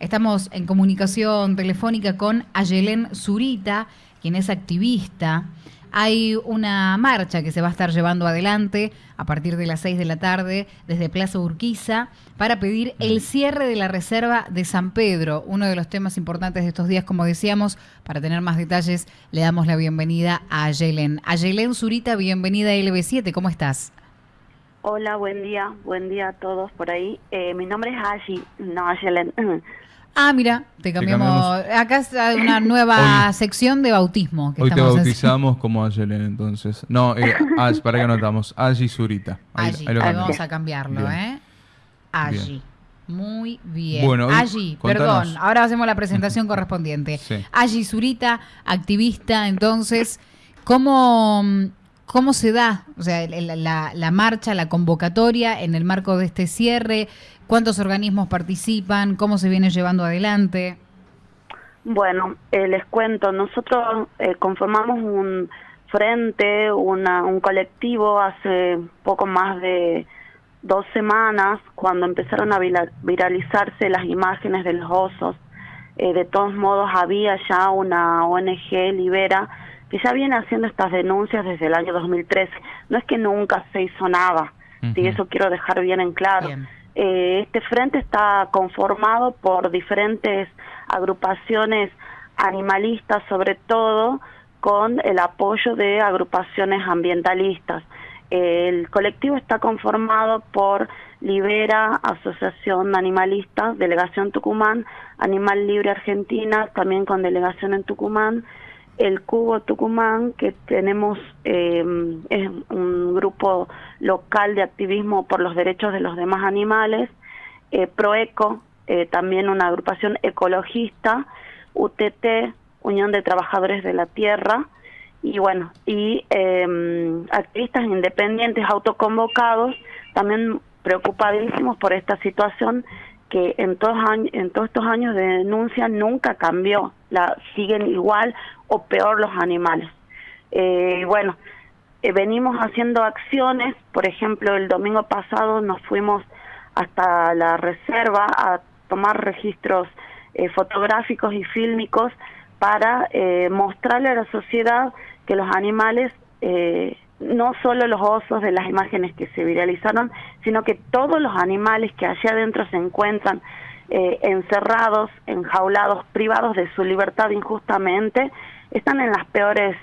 Estamos en comunicación telefónica con Ayelén Zurita, quien es activista. Hay una marcha que se va a estar llevando adelante a partir de las 6 de la tarde desde Plaza Urquiza para pedir el cierre de la reserva de San Pedro, uno de los temas importantes de estos días, como decíamos. Para tener más detalles, le damos la bienvenida a Ayelén. Ayelén Zurita, bienvenida a LB7, ¿cómo estás? Hola, buen día, buen día a todos por ahí. Eh, mi nombre es Ashi, no Ayelén. Ah, mira, te cambiamos. Acá es una nueva sección de bautismo. hoy te bautizamos como Ayelen, entonces. No, eh, para que anotamos. Ayi Zurita. Ahí, ahí, vamos a cambiarlo, ¿eh? Ayi. Muy bien. Bueno, perdón, ahora hacemos la presentación correspondiente. Sí. Zurita, activista, entonces, ¿cómo, ¿cómo se da o sea, la, la, marcha, la convocatoria en el marco de este cierre? ¿Cuántos organismos participan? ¿Cómo se viene llevando adelante? Bueno, eh, les cuento, nosotros eh, conformamos un frente, una, un colectivo hace poco más de dos semanas cuando empezaron a viralizarse las imágenes de los osos. Eh, de todos modos, había ya una ONG, Libera, que ya viene haciendo estas denuncias desde el año 2013. No es que nunca se hizo nada, y eso quiero dejar bien en claro. Eh, este frente está conformado por diferentes agrupaciones animalistas, sobre todo con el apoyo de agrupaciones ambientalistas. El colectivo está conformado por Libera, Asociación Animalista, Delegación Tucumán, Animal Libre Argentina, también con delegación en Tucumán, el Cubo Tucumán, que tenemos eh, es un grupo local de activismo por los derechos de los demás animales, eh, Proeco, eh, también una agrupación ecologista, UTT, Unión de Trabajadores de la Tierra, y bueno, y em, activistas independientes autoconvocados, también preocupadísimos por esta situación que en todos, en todos estos años de denuncia nunca cambió, la siguen igual o peor los animales. Eh, bueno, eh, venimos haciendo acciones, por ejemplo, el domingo pasado nos fuimos hasta la reserva a tomar registros eh, fotográficos y fílmicos para eh, mostrarle a la sociedad que los animales no solo los osos de las imágenes que se viralizaron, sino que todos los animales que allá adentro se encuentran eh, encerrados, enjaulados, privados de su libertad injustamente, están en las peores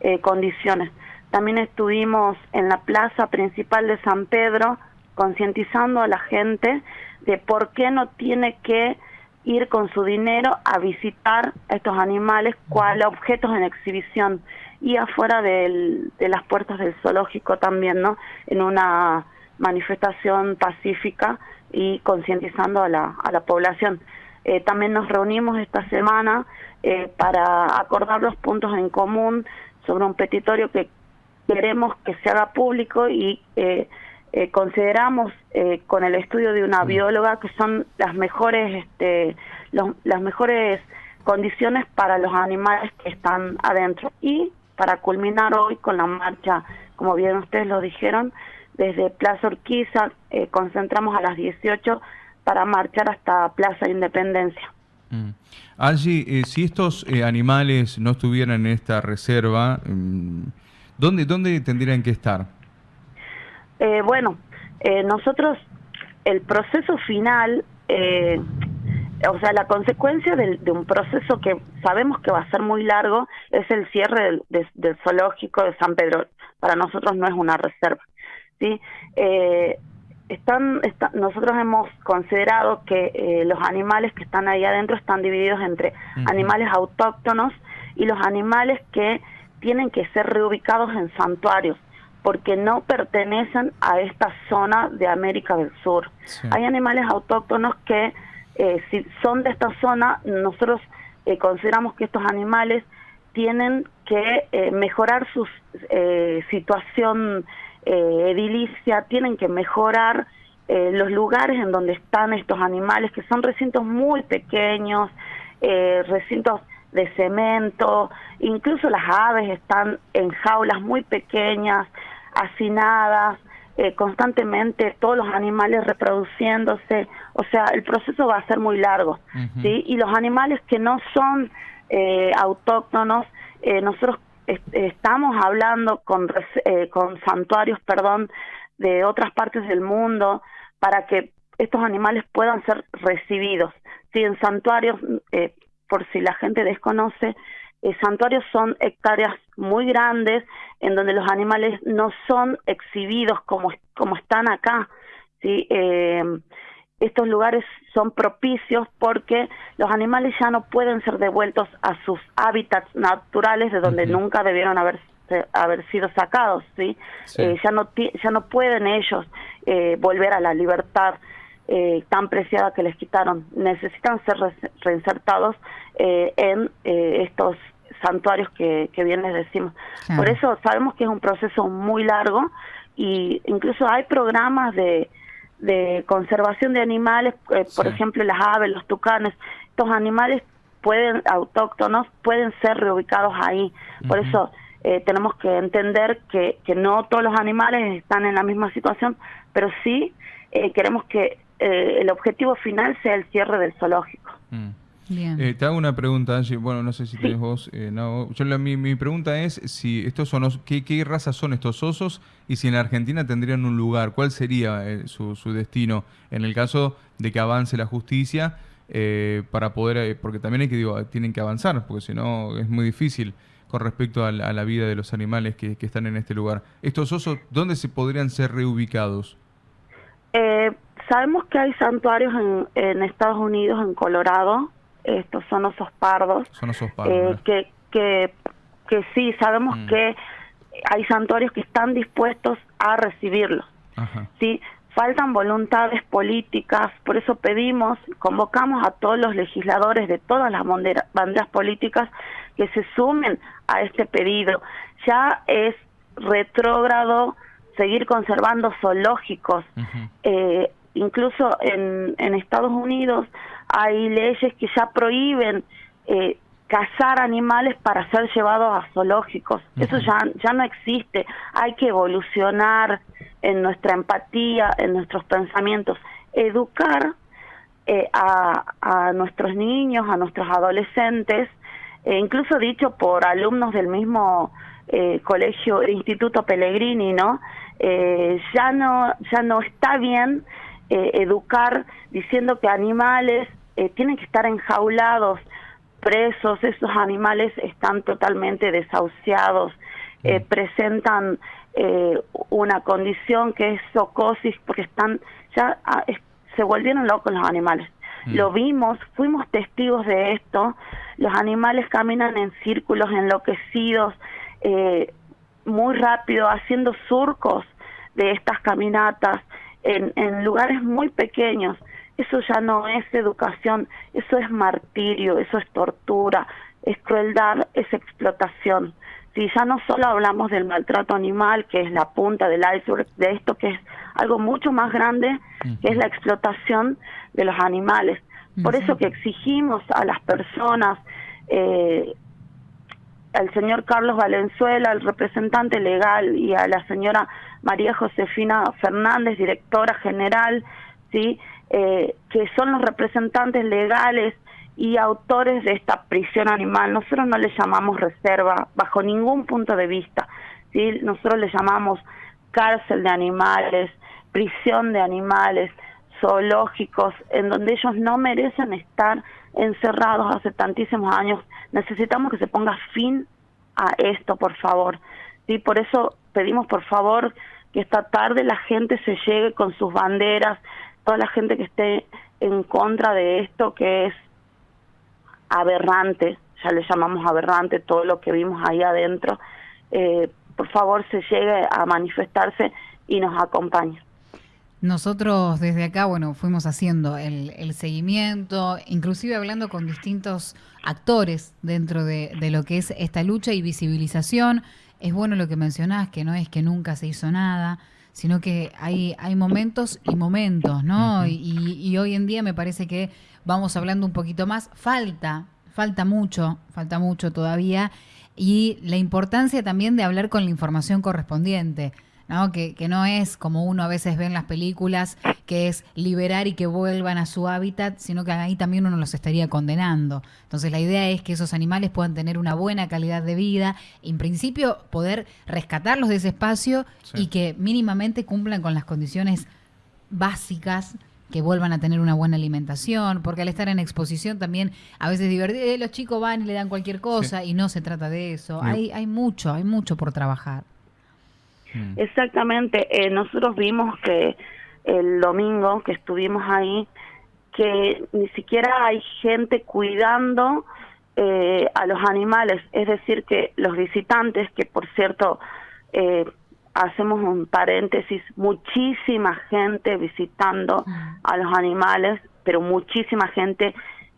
eh, condiciones. También estuvimos en la plaza principal de San Pedro concientizando a la gente de por qué no tiene que ir con su dinero a visitar a estos animales cual objetos en exhibición y afuera de las puertas del zoológico también, ¿no? En una manifestación pacífica y concientizando a la, a la población. Eh, también nos reunimos esta semana eh, para acordar los puntos en común sobre un petitorio que queremos que se haga público y eh, consideramos con el estudio de una bióloga que son las mejores este, las mejores condiciones para los animales que están adentro y para culminar hoy con la marcha, como bien ustedes lo dijeron, desde Plaza Urquiza, eh, concentramos a las 18 para marchar hasta Plaza Independencia. Mm. Allí, eh, si estos eh, animales no estuvieran en esta reserva, mm, ¿dónde, ¿dónde tendrían que estar? bueno, nosotros, el proceso final o sea, la consecuencia de, un proceso que sabemos que va a ser muy largo es el cierre del, zoológico de San Pedro. Para nosotros no es una reserva, ¿sí? Eh, están, nosotros hemos considerado que eh, los animales que están ahí adentro están divididos entre animales autóctonos y los animales que tienen que ser reubicados en santuarios porque no pertenecen a esta zona de América del Sur. Hay animales autóctonos que eh, si son de esta zona, nosotros eh, consideramos que estos animales tienen que eh, mejorar su situación edilicia, tienen que mejorar los lugares en donde están estos animales, que son recintos muy pequeños, recintos de cemento, incluso las aves están en jaulas muy pequeñas, hacinadas, constantemente todos los animales reproduciéndose, O sea, el proceso va a ser muy largo, ¿sí? Y los animales que no son eh, autóctonos, eh, nosotros estamos hablando con, eh, con santuarios, perdón, de otras partes del mundo para que estos animales puedan ser recibidos. Sí, en santuarios, eh, por si la gente desconoce, eh, santuarios son hectáreas muy grandes en donde los animales no son exhibidos como, como están acá. ¿sí? Eh, estos lugares son propicios porque los animales ya no pueden ser devueltos a sus hábitats naturales de donde nunca debieron haber haber sido sacados, ¿sí? Eh, ya no ya no pueden ellos eh, volver a la libertad eh, tan preciada que les quitaron. Necesitan ser reinsertados en estos santuarios que, que bien les decimos. Por eso sabemos que es un proceso muy largo y incluso hay programas de de conservación de animales, eh, por ejemplo las aves, los tucanes, estos animales pueden autóctonos pueden ser reubicados ahí. Por eso eh, tenemos que entender que, que no todos los animales están en la misma situación, pero sí eh, queremos que el objetivo final sea el cierre del zoológico. Mm. Eh, te hago una pregunta, Angie. Bueno, no sé si tienes vos. Eh, no. Yo mi, mi, pregunta es si estos son qué, qué razas son estos osos y si en Argentina tendrían un lugar. ¿Cuál sería eh, su, su, destino en el caso de que avance la justicia para poder, porque también hay que digo, tienen que avanzar, porque si no es muy difícil con respecto a la, vida de los animales que, que, están en este lugar. Estos osos, ¿dónde se podrían ser reubicados? sabemos que hay santuarios en, en Estados Unidos, en Colorado, estos son osos pardos. Son osos pardos. Eh, que, que, que sí, sabemos mm. que hay santuarios que están dispuestos a recibirlos. Sí, faltan voluntades políticas, por eso pedimos, convocamos a todos los legisladores de todas las banderas políticas que se sumen a este pedido. Ya es retrógrado seguir conservando zoológicos. eh, incluso en, en Estados Unidos hay leyes que ya prohíben eh, cazar animales para ser llevados a zoológicos. Eso ya, ya no existe. Hay que evolucionar en nuestra empatía, en nuestros pensamientos, educar eh, a, a, nuestros niños, a nuestros adolescentes, e incluso dicho por alumnos del mismo eh, colegio, Instituto Pellegrini, ¿no? Eh, ya no ya no está bien eh, educar diciendo que animales eh, tienen que estar enjaulados, presos, esos animales están totalmente desahuciados, eh, mm. presentan eh, una condición que es socosis porque están ya ah, se volvieron locos los animales. Mm. Lo vimos, fuimos testigos de esto. Los animales caminan en círculos enloquecidos, muy rápido, haciendo surcos de estas caminatas en, en lugares muy pequeños. Eso ya no es educación, eso es martirio, eso es tortura, es crueldad, es explotación. Si ya no solo hablamos del maltrato animal, que es la punta del iceberg, de esto que es algo mucho más grande, que es la explotación de los animales. Por eso que exigimos a las personas, eh, al señor Carlos Valenzuela, al representante legal, y a la señora María Josefina Fernández, directora general, ¿sí? Eh, que son los representantes legales y autores de esta prisión animal. Nosotros no le llamamos reserva bajo ningún punto de vista. Nosotros le llamamos cárcel de animales, prisión de animales, zoológicos, en donde ellos no merecen estar encerrados hace tantísimos años. Necesitamos que se ponga fin a esto, por favor. ¿sí? Por eso pedimos, por favor, que esta tarde la gente se llegue con sus banderas, toda la gente que esté en contra de esto que es aberrante, ya le llamamos aberrante todo lo que vimos ahí adentro, eh, por favor se llegue a manifestarse y nos acompañe. Nosotros desde acá, bueno, fuimos haciendo el, seguimiento, inclusive hablando con distintos actores dentro de, de, lo que es esta lucha y visibilización. Es bueno lo que mencionás, que no es que nunca se hizo nada, sino que hay, hay momentos y momentos, ¿no? y, hoy en día me parece que vamos hablando un poquito más, falta, falta mucho, falta mucho todavía, y la importancia también de hablar con la información correspondiente. ¿No? Que, que no es como uno a veces ve en las películas, que es liberar y que vuelvan a su hábitat, sino que ahí también uno los estaría condenando. Entonces la idea es que esos animales puedan tener una buena calidad de vida, en principio poder rescatarlos de ese espacio y que mínimamente cumplan con las condiciones básicas que vuelvan a tener una buena alimentación, porque al estar en exposición también a veces divertido, eh, los chicos van y le dan cualquier cosa y no se trata de eso. Hay, hay mucho, hay mucho por trabajar. Mm. Exactamente, eh, nosotros vimos que el domingo que estuvimos ahí, que ni siquiera hay gente cuidando eh, a los animales, es decir, que los visitantes, que por cierto, eh, hacemos un paréntesis, muchísima gente visitando mm. a los animales, pero muchísima gente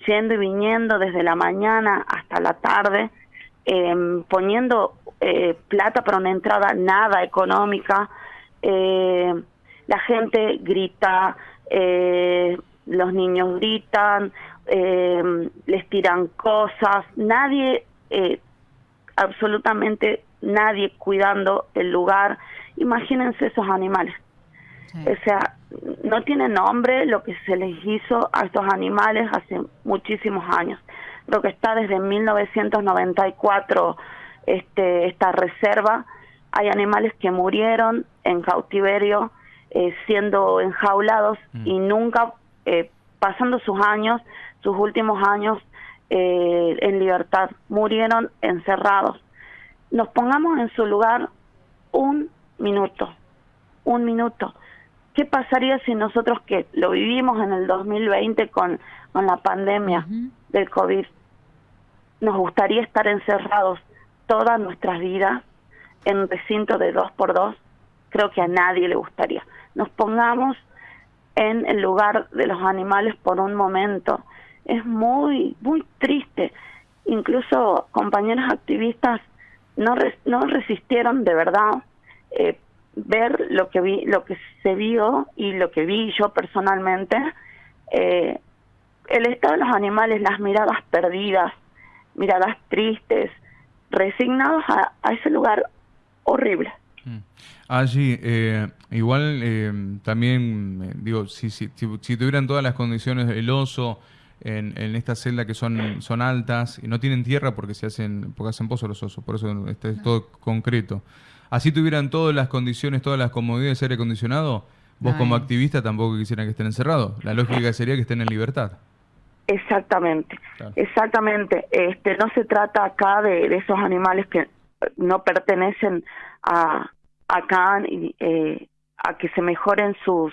yendo y viniendo desde la mañana hasta la tarde, eh, poniendo eh, plata para una entrada nada económica. Eh, la gente grita, eh, los niños gritan, eh, les tiran cosas, nadie, eh, absolutamente nadie cuidando el lugar. Imagínense esos animales. O sea, no tiene nombre lo que se les hizo a estos animales hace muchísimos años. Creo que está desde 1994 este, esta reserva. Hay animales que murieron en cautiverio, eh, siendo enjaulados mm. y nunca eh, pasando sus años, sus últimos años eh, en libertad, murieron encerrados. Nos pongamos en su lugar un minuto, un minuto. ¿Qué pasaría si nosotros que lo vivimos en el 2020 con, con la pandemia del COVID, nos gustaría estar encerrados todas nuestras vidas en recinto de dos por dos, creo que a nadie le gustaría. Nos pongamos en el lugar de los animales por un momento. Es muy, muy triste. Incluso compañeros activistas no, no resistieron de verdad eh, ver lo que vi, lo que se vio y lo que vi yo personalmente. Eh, el estado de los animales, las miradas perdidas, miradas tristes, resignados a, ese lugar horrible. Mm. Allí, eh, igual eh, también, eh, digo, si, si, si, tuvieran todas las condiciones del oso en, en esta celda que son, son altas y no tienen tierra porque se hacen, porque hacen pozos los osos, por eso este es todo concreto. Así tuvieran todas las condiciones, todas las comodidades de aire acondicionado, vos como activista tampoco quisieran que estén encerrados. La lógica sería que estén en libertad. Exactamente, exactamente. Este, no se trata acá de, esos animales que no pertenecen a acá y, eh, a que se mejoren sus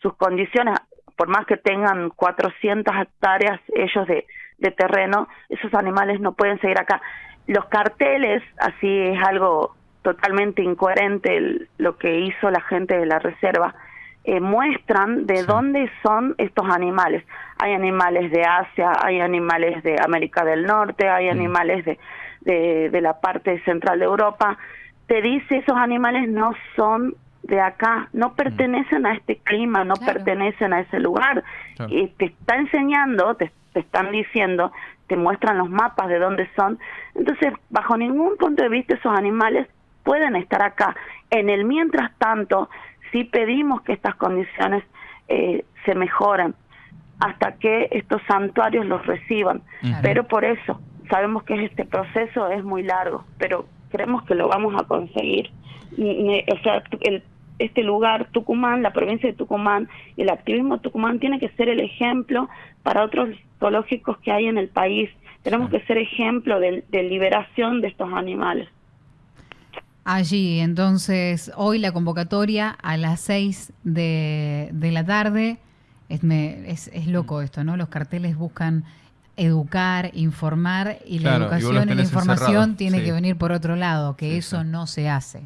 sus condiciones, por más que tengan 400 hectáreas ellos de, de terreno, esos animales no pueden seguir acá. Los carteles, así es algo totalmente incoherente lo que hizo la gente de la reserva, eh, muestran de dónde son estos animales. Hay animales de Asia, hay animales de América del Norte, hay mm. animales de, de, la parte central de Europa. Te dice esos animales no son de acá, no mm. pertenecen a este clima, no pertenecen a ese lugar. Y te está enseñando, te, te están diciendo, te muestran los mapas de dónde son. Entonces, bajo ningún punto de vista, esos animales pueden estar acá. En el mientras tanto, sí pedimos que estas condiciones eh, se mejoren hasta que estos santuarios los reciban. Pero por eso sabemos que este proceso es muy largo, pero creemos que lo vamos a conseguir. O sea, el, este lugar, Tucumán, la provincia de Tucumán, el activismo de Tucumán tiene que ser el ejemplo para otros zoológicos que hay en el país. Tenemos que ser ejemplo de liberación de estos animales. Allí, entonces, hoy la convocatoria a las 6 de, la tarde. Es, es, loco esto, ¿no? Los carteles buscan educar, informar y la educación y, la información tiene que venir por otro lado, que eso no se hace.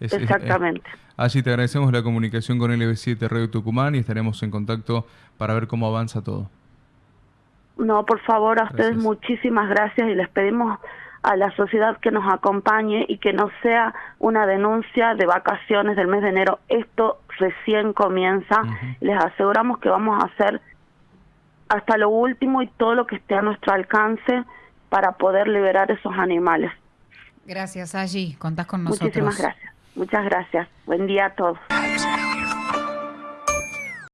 Exactamente. allí te agradecemos la comunicación con LB7 Radio Tucumán y estaremos en contacto para ver cómo avanza todo. No, por favor, a ustedes muchísimas gracias y les pedimos a la sociedad que nos acompañe y que no sea una denuncia de vacaciones del mes de enero. Esto recién comienza. Les aseguramos que vamos a hacer hasta lo último y todo lo que esté a nuestro alcance para poder liberar esos animales. Gracias, allí. Contás con nosotros. Muchísimas gracias. Muchas gracias. Buen día a todos.